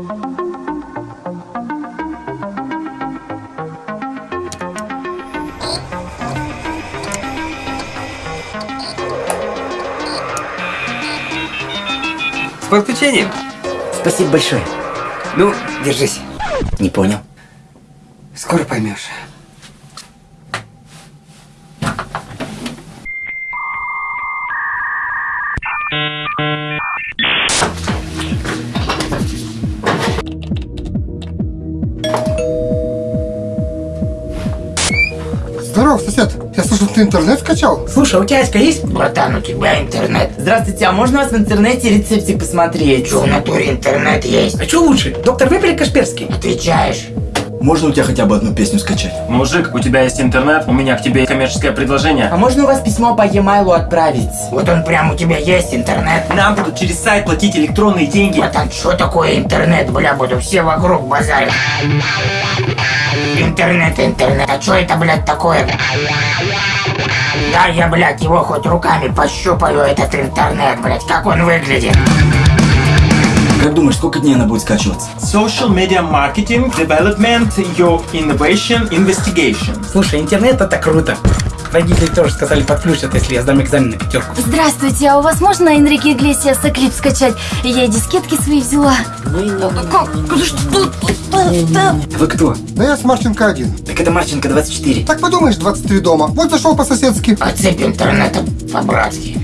С подключением. Спасибо большое. Ну, держись. Не понял. Скоро поймешь. Здорово, сосед. Я слышал, ты интернет скачал? Слушай, а у тебя очка есть? Братан, у тебя интернет. Здравствуйте, а можно у вас в интернете рецептик посмотреть? Что в натуре интернет есть? А что лучше? Доктор или Кашперский? Отвечаешь. Можно у тебя хотя бы одну песню скачать? Мужик, у тебя есть интернет, у меня к тебе коммерческое предложение. А можно у вас письмо по e-mail отправить? Вот он прям у тебя есть интернет. Нам будут через сайт платить электронные деньги. Братан, что такое интернет, бля, буду все вокруг базарить. Интернет, интернет, а что это, блядь, такое? Да, я, блядь, его хоть руками пощупаю, этот интернет, блядь, как он выглядит. Как думаешь, сколько дней она будет скачиваться? Social media marketing, development, your innovation, investigation. Слушай, интернет это круто. Родители тоже сказали подключат, если я сдам экзамен на пятерку. Здравствуйте, а у вас можно Энрике Иглесиаса клип скачать? Я и дискетки свои взяла. Вы кто? Да я с Марченко один. Так это Марченко 24. Так подумаешь, 23 дома. Вот зашел по-соседски. Отцепь интернета по-братски.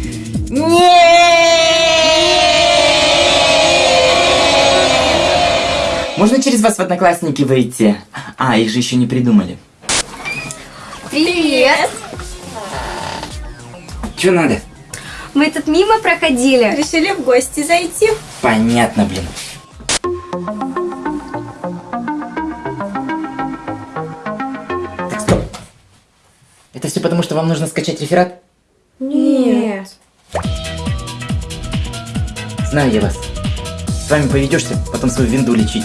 Можно через вас в одноклассники выйти? А, их же еще не придумали. Привет! Че надо? Мы тут мимо проходили. Решили в гости зайти. Понятно, блин. Так, стоп. Это все потому, что вам нужно скачать реферат? Нет. Знаю я вас. С вами поведешься, потом свою винду лечить.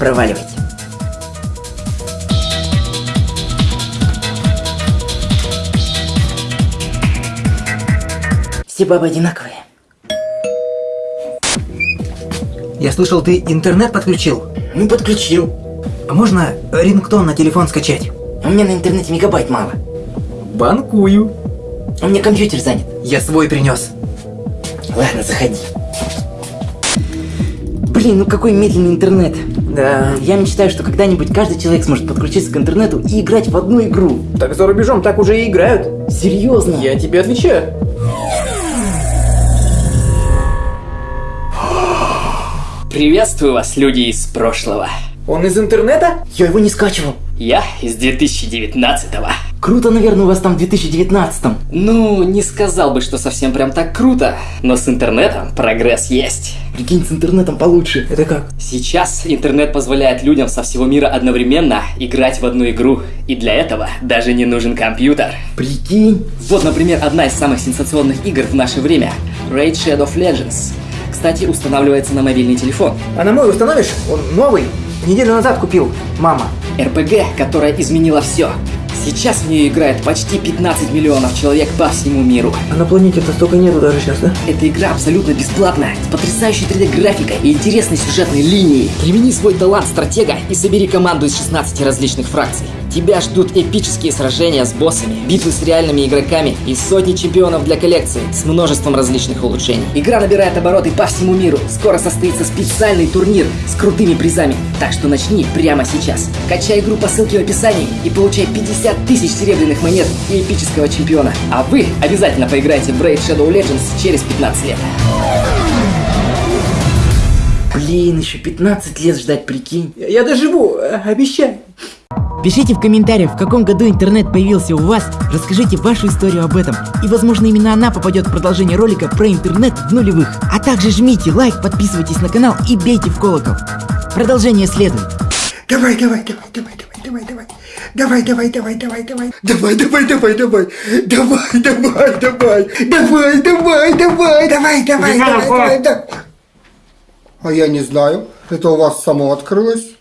Проваливайте. Все бабы одинаковые. Я слышал, ты интернет подключил? Ну, подключил. А можно рингтон на телефон скачать? А у меня на интернете мегабайт мало. Банкую. У меня компьютер занят. Я свой принес. Ладно, заходи. Блин, ну какой медленный интернет. Да. Я мечтаю, что когда-нибудь каждый человек сможет подключиться к интернету и играть в одну игру. Так за рубежом так уже и играют. Серьезно? Я тебе отвечаю. Приветствую вас, люди из прошлого. Он из интернета? Я его не скачивал. Я из 2019-го. Круто, наверное, у вас там в 2019-м. Ну, не сказал бы, что совсем прям так круто, но с интернетом прогресс есть. Прикинь, с интернетом получше. Это как? Сейчас интернет позволяет людям со всего мира одновременно играть в одну игру, и для этого даже не нужен компьютер. Прикинь. Вот, например, одна из самых сенсационных игр в наше время – Raid Shadow of Legends. Кстати, устанавливается на мобильный телефон. А на мой установишь? Он новый. Неделю назад купил. Мама. РПГ, которая изменила все. Сейчас в нее играет почти 15 миллионов человек по всему миру. А на планете-то столько нету даже сейчас, да? Эта игра абсолютно бесплатная, с потрясающей 3D-графикой и интересной сюжетной линией. Примени свой талант стратега и собери команду из 16 различных фракций. Тебя ждут эпические сражения с боссами, битвы с реальными игроками и сотни чемпионов для коллекции с множеством различных улучшений. Игра набирает обороты по всему миру. Скоро состоится специальный турнир с крутыми призами. Так что начни прямо сейчас. Качай игру по ссылке в описании и получай 50 тысяч серебряных монет и эпического чемпиона. А вы обязательно поиграйте в Raid Shadow Legends через 15 лет. Блин, еще 15 лет ждать, прикинь. Я доживу, э, обещаю. Пишите в комментариях, в каком году интернет появился у вас, расскажите вашу историю об этом, и возможно именно она попадет в продолжение ролика про интернет в нулевых. А также жмите лайк, подписывайтесь на канал и бейте в колокол. Продолжение следует. Давай, давай, давай, давай, давай, давай, давай. Давай, давай, давай, давай, давай. Давай, давай, давай, давай. Давай, давай, давай. Давай, давай, давай, давай, давай, давай, давай, давай. А я не знаю. Это у вас само открылось.